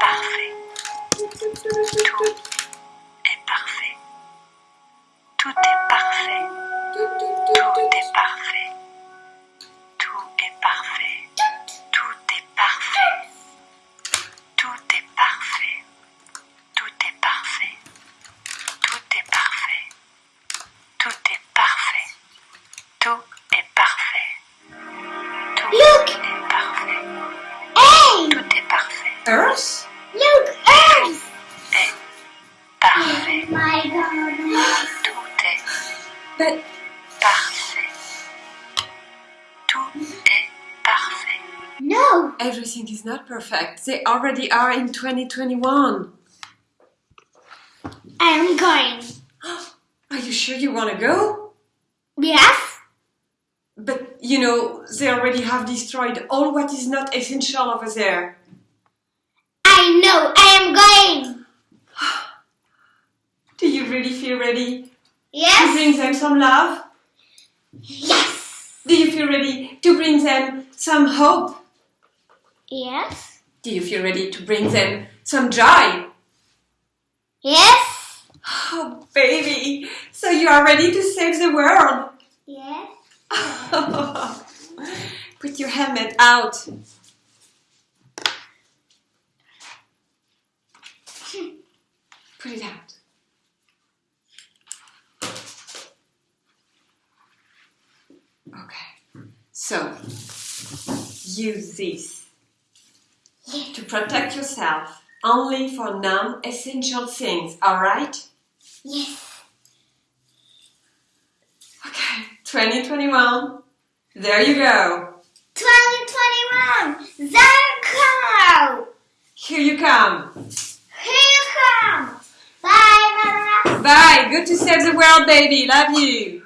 parfait. Tout est parfait. Tout est parfait. Tout est parfait. Tout est parfait. Tout est parfait. Tout est parfait. Tout est parfait. Tout est parfait. Tout est parfait. Tout est parfait. Tout est parfait. Tout est parfait. Earth? But parfait. Tout est parfait. No. everything is not perfect. They already are in 2021. I am going. Are you sure you want to go? Yes? But you know, they already have destroyed all what is not essential over there. I know. I am going. Do you really feel ready to bring them some love? Yes. Do you feel ready to bring them some hope? Yes? Do you feel ready to bring them some joy? Yes? Oh, baby, so you are ready to save the world? Yes? Put your helmet out. Put it out. So use this to protect yourself only for non essential things, alright? Yes. Okay, 2021. There you go. 2021. Zarko. Here you come. Here you come. Bye, Mama. Bye. Good to save the world, baby. Love you.